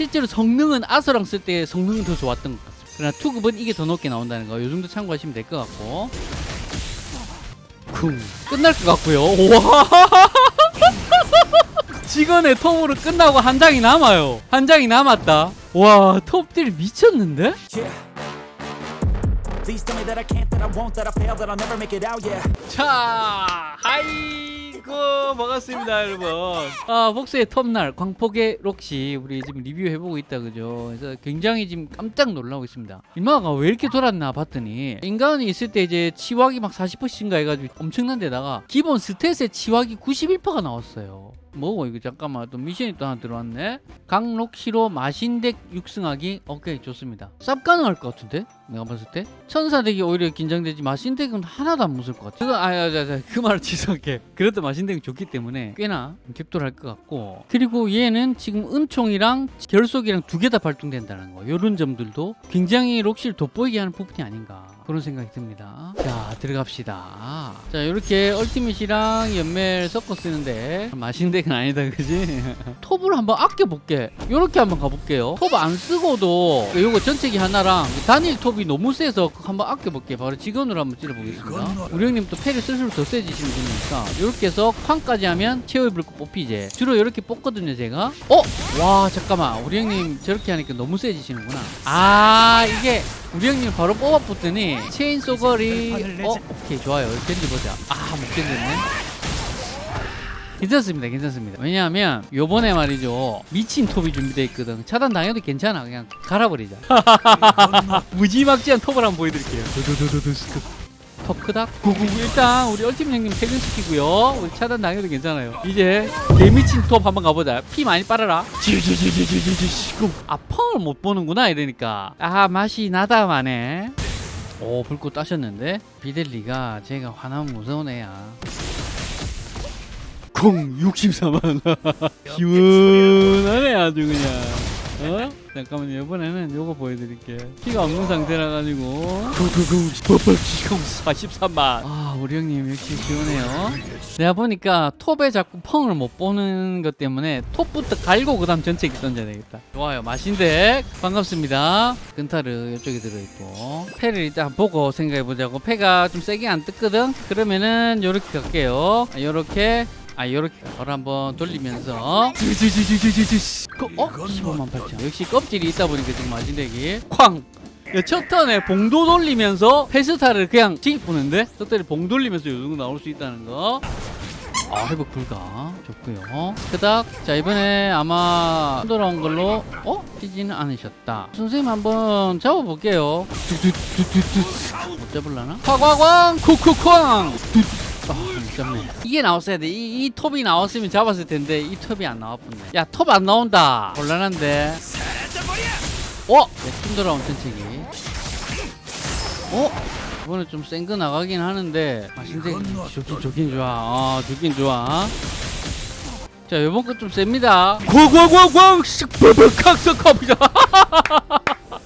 실제로 성능은 아서랑 쓸 때 성능은 더 좋았던 것 같습니다. 그러나 투급은 이게 더 높게 나온다는 거. 요 정도 참고하시면 될 것 같고. 쿵. 끝날 것 같고요. 와. 직원의 톱으로 끝나고 한 장이 남아요. 한 장이 남았다. 와, 톱들 미쳤는데? Yeah. Please tell 아이고 반갑습니다, 여러분. 아, 복수의 톱날 광폭의 록시 우리 지금 리뷰해 보고 있다 그죠? 그래서 굉장히 지금 깜짝 놀라고 있습니다. 인마가 왜 이렇게 돌았나 봤더니 인간이 있을 때 이제 치확이 막 40%인가 해가지고 엄청난 데다가 기본 스탯의 치확이 91%가 나왔어요. 뭐고 이거 잠깐만 또 미션이 또 하나 들어왔네. 강록시로 마신덱 육승하기 오케이 좋습니다. 쌉 가능할 것 같은데 내가 봤을 때 천사덱이 오히려 긴장되지 마신덱은 하나도 안 무서울 것 같아. 그거 아야야그 말을 취소할게. 그래도 마신덱이 좋기 때문에 꽤나 격돌할 것 같고 그리고 얘는 지금 은총이랑 결속이랑 두 개 다 발동된다는 거. 이런 점들도 굉장히 록시를 돋보이게 하는 부분이 아닌가 그런 생각이 듭니다. 자 들어갑시다. 자 이렇게 얼티밋이랑 연멜 섞어 쓰는데 마신덱은 아니다 그지? 톱을 한번 아껴볼게. 이렇게 한번 가볼게요. 톱 안 쓰고도 요거 전체기 하나랑 단일 톱이 너무 세서 한번 아껴볼게. 바로 직원으로 한번 찔러보겠습니다. 우리 형님 또 패를 쓸수록 더 세지시는 분이니까 이렇게 해서 쾅까지 하면 최후의 불꽃 뽑히지. 주로 이렇게 뽑거든요 제가. 어? 와 잠깐만 우리 형님 저렇게 하니까 너무 세지시는구나. 아 이게 우리 형님 바로 뽑아붙더니 체인 소걸이 어? 오케이 좋아요. 견디 보자. 아 못 견뎠네. 괜찮습니다 괜찮습니다. 왜냐하면 요번에 말이죠. 미친 톱이 준비되어 있거든. 차단 당해도 괜찮아. 그냥 갈아버리자. 무지막지한 톱을 한번 보여드릴게요. 두두두두두 스크. 톱 크닥? 구구구 일단 우리 얼티밋 형님 퇴근시키고요. 우리 차단 당해도 괜찮아요. 이제 개미친 톱 한번 가보자. 피 많이 빨아라. 지지지지지지지 아 펑을 못 보는구나 이러니까. 아 맛이 나다마네. 오 불꽃 따셨는데? 비델리가 제가 화나면 무서운 애야. 콩 64만 시원하네 아주 그냥. 어? 잠깐만요. 이번에는 요거 보여드릴게 피가 없는 상태라 가지고. 구구구. 버벅지공 43만 아 우리 형님 역시 시원해요. 내가 보니까 톱에 자꾸 펑을 못 보는 것 때문에 톱부터 갈고 그 다음 전체기 던져야 되겠다. 좋아요. 마신덱 반갑습니다. 근타르 이쪽에 들어있고. 패를 일단 보고 생각해보자고. 패가 좀 세게 안 뜯거든? 그러면은 요렇게 갈게요. 아, 요렇게 아 요렇게 바로 한번 돌리면서 그, 어? 15만 8천 역시 껍질이 있다 보니까 지금 마진덱이 쾅! 야, 첫 턴에 봉도 돌리면서 페스타를 그냥 찡 보는데 첫 턴에 봉 돌리면서 요 정도 나올 수 있다는 거 아, 회복 불가. 좋고요. 그닥 자, 이번에 아마 돌아온 걸로 어? 뛰지는 않으셨다. 선생님 한번 잡아볼게요. 못 잡을라나? 화광광 쿡쿡쾅. 뚜. 아. 이게 나왔어야 돼. 이, 이 톱이 나왔으면 잡았을 텐데 이 톱이 안 나왔네. 야, 톱 안 나온다. 곤란한데. 어? 내팀 돌아온 천책이. 어? 이번에 좀 센 거 나가긴 하는데 아 근데 좋긴 좋긴 좋아 아 좋긴 좋아 자 요번 거 좀 셉니다 고고고고 쓱버벅학석합니다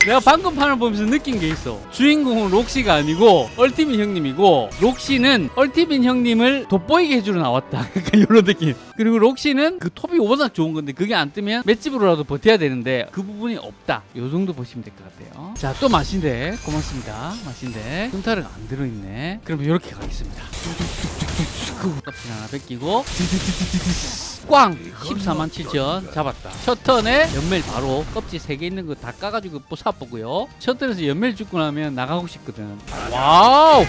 내가 방금 판을 보면서 느낀 게 있어. 주인공은 록시가 아니고 얼티민 형님이고 록시는 얼티민 형님을 돋보이게 해주러 나왔다. 약간 이런 느낌 그리고 록시는 그 톱이 워낙 좋은 건데 그게 안 뜨면 맷집으로라도 버텨야 되는데 그 부분이 없다. 요 정도 보시면 될 것 같아요. 자 또 마신데. 고맙습니다. 마신데. 끔타르가 안 들어있네. 그럼 이렇게 가겠습니다. 껍질 하나 벗기고. 꽝! 14만 7천 잡았다. 첫 턴에 연멜 바로 껍질 3개 있는 거 다 까가지고 뽀사보고요. 첫 턴에서 연멜 죽고 나면 나가고 싶거든. 와우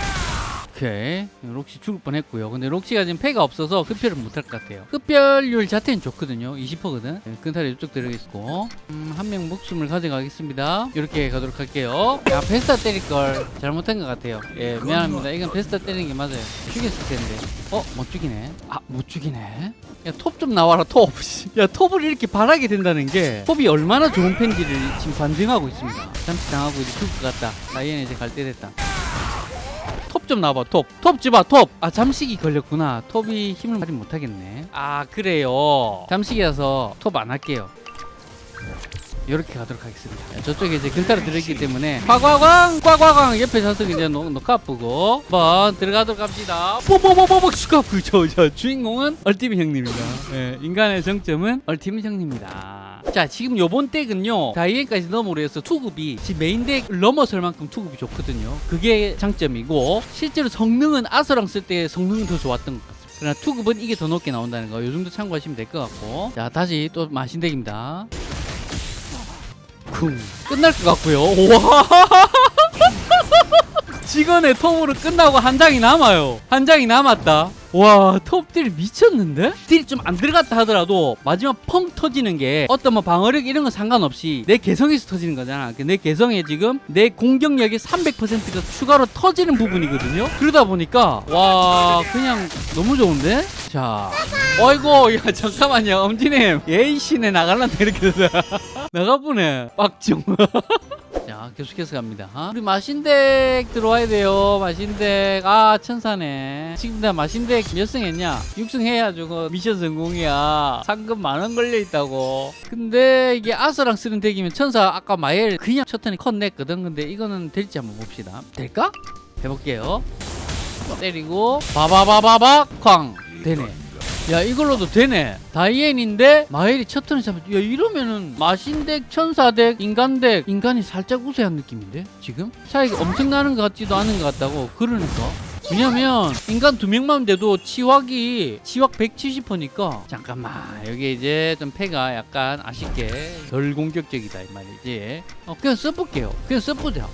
오케이. 록시 죽을 뻔했고요. 근데 록시가 지금 패가 없어서 흡혈을 못할 것 같아요. 흡혈률 자체는 좋거든요. 20%거든. 네, 근탈이 이쪽 들어있고 음, 한 명 목숨을 가져가겠습니다. 이렇게 가도록 할게요. 야 베스타 때릴 걸 잘못한 것 같아요. 예 미안합니다. 이건 베스타 때리는 게 맞아요. 죽였을 텐데. 어? 못 죽이네. 아 못 죽이네. 야 톱 좀 나와라 톱 야 톱을 이렇게 바라게 된다는 게 톱이 얼마나 좋은 펜지를 지금 반증하고 있습니다. 잠시 당하고 이제 죽을 것 같다. 나 얘는 이제 갈 때 됐다 톱 좀 나와봐 톱. 톱 집어 톱아 잠식이 걸렸구나. 톱이 힘을 발휘 못하겠네. 아 그래요. 잠식이라서 톱 안 할게요. 이렇게 가도록 하겠습니다. 저쪽에 이제 근타로 들어있기 때문에 과과광 과과광 옆에 좌석 이제 녹, 녹아쁘고 한번 들어가도록 합시다. 뽀뽀뽀뽀뽀 슈카프 저, 저 주인공은 얼티밋 형님입니다. 예, 인간의 정점은 ultimate 형님입니다 자 지금 요번 덱은요 다이앤까지 넘어로 해서 투급이 지금 메인 덱 넘어설 만큼 투급이 좋거든요. 그게 장점이고 실제로 성능은 아서랑 쓸 때 성능은 더 좋았던 것 같습니다. 그러나 투급은 이게 더 높게 나온다는 거 요 정도 참고하시면 될 것 같고. 자 다시 또 마신덱입니다. 쿵. 끝날 것 같고요. 와 직원의 톱으로 끝나고 한 장이 남아요. 한 장이 남았다. 와, 톱딜 미쳤는데? 딜 좀 안 들어갔다 하더라도 마지막 펑 터지는 게 어떤 뭐 방어력 이런 거 상관없이 내 개성에서 터지는 거잖아. 그내 개성에 지금 내 공격력의 300%가 추가로 터지는 부분이거든요. 그러다 보니까 와, 그냥 너무 좋은데? 자, 어이구, 야 잠깐만요, 엄지님, 예이씨네 나갈란다 이렇게 돼서 나가보네, 빡중. 자 계속해서 갑니다. 어? 우리 마신덱 들어와야 돼요. 마신덱 아 천사네. 지금 나 마신덱 몇승 했냐? 6승 해야 저거 미션 성공이야. 상금 만원 걸려있다고. 근데 이게 아서랑 쓰는 덱이면 천사 아까 마엘 그냥 첫 턴에 컷 냈거든. 근데 이거는 될지 한번 봅시다. 될까? 해볼게요. 때리고 바바바바바 쾅! 되네 야 이걸로도 되네. 다이앤인데 마엘이 첫 턴에 잡았 야 이러면은 마신덱 천사덱 인간덱 인간이 살짝 우세한 느낌인데 지금? 차이가 엄청 나는 것 같지도 않은 것 같다고 그러니까 왜냐면 인간 두 명만 돼도 치확이 치확 170%니까. 잠깐만 여기 이제 좀 패가 약간 아쉽게 덜 공격적이다 이 말이지. 어 그냥 써볼게요. 그냥 써보자.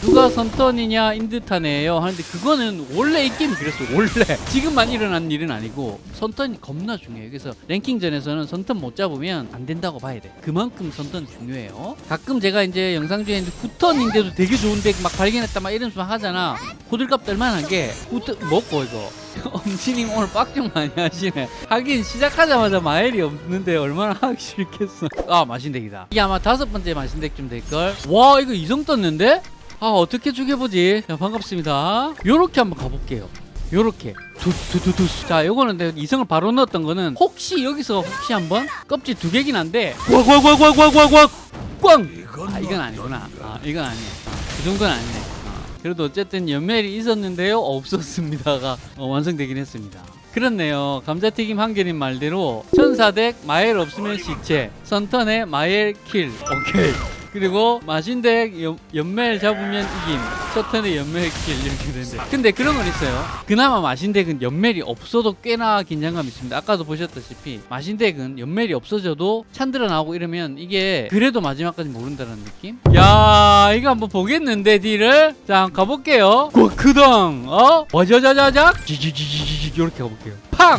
누가 선턴이냐 인드타네요 하는데 그거는 원래 이 게임이 그랬어 원래. 지금만 일어난 일은 아니고 선턴이 겁나 중요해요. 그래서 랭킹전에서는 선턴 못 잡으면 안 된다고 봐야 돼. 그만큼 선턴 중요해요. 가끔 제가 이제 영상 중에 이제 9턴인데도 되게 좋은데 막 발견했다 막 이런 수만 하잖아. 호들갑 떨 만한 게 9턴 먹고 이거. 엄지님 오늘 빡좀 많이 하시네. 하긴 시작하자마자 마엘이 없는데 얼마나 하기 싫겠어. 아 마신덱이다. 이게 아마 다섯 번째 마신덱쯤 될걸? 와 이거 이성 떴는데? 아 어떻게 죽여보지? 자 반갑습니다. 요렇게 한번 가볼게요. 요렇게. 두두두두. 자 요거는 내가 이성을 바로 넣었던 거는 혹시 여기서 혹시 한번? 껍질 두 개긴 한데. 꽉꽉꽉꽉꽉꽉꽉. 꽝 아 이건 아니구나. 아 이건 아니에요. 아, 그 정도는 아니네. 아, 그래도 어쨌든 연멜이 있었는데요. 없었습니다가 어, 완성되긴 했습니다. 그렇네요. 감자튀김 한결인 말대로 천사덱 마엘 없으면 시체 선턴에 마엘 킬. 오케이 그리고 마신덱 연, 연멜 잡으면 이김 첫 턴에 연멜 킬 이렇게 되는데. 근데 그런 건 있어요. 그나마 마신덱은 연멜이 없어도 꽤나 긴장감 있습니다. 아까도 보셨다시피 마신덱은 연멜이 없어져도 찬드라 나오고 이러면 이게 그래도 마지막까지 모른다는 느낌? 야 이거 한번 보겠는데 딜을? 자 가볼게요. 꽉크당 어? 와자자자작 지지지지지 이렇게 가볼게요. 팡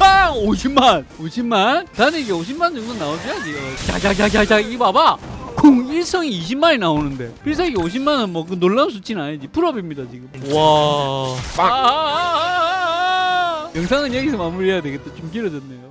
팡 50만! 50만? 나는 이게 50만 정도 나오줘야지. 어, 자자자자자 이거 봐봐. 쿵 일성이 20만이 나오는데. 필살기 50만은 뭐 그 놀라운 수치는 아니지. 풀업입니다 지금. 와. 아, 아, 아, 아, 아. 영상은 여기서 마무리해야 되겠다. 좀 길어졌네요